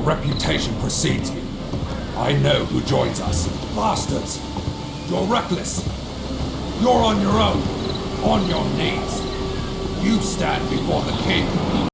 Your reputation precedes you. I know who joins us. Bastards! You're reckless. You're on your own. On your knees. You stand before the king.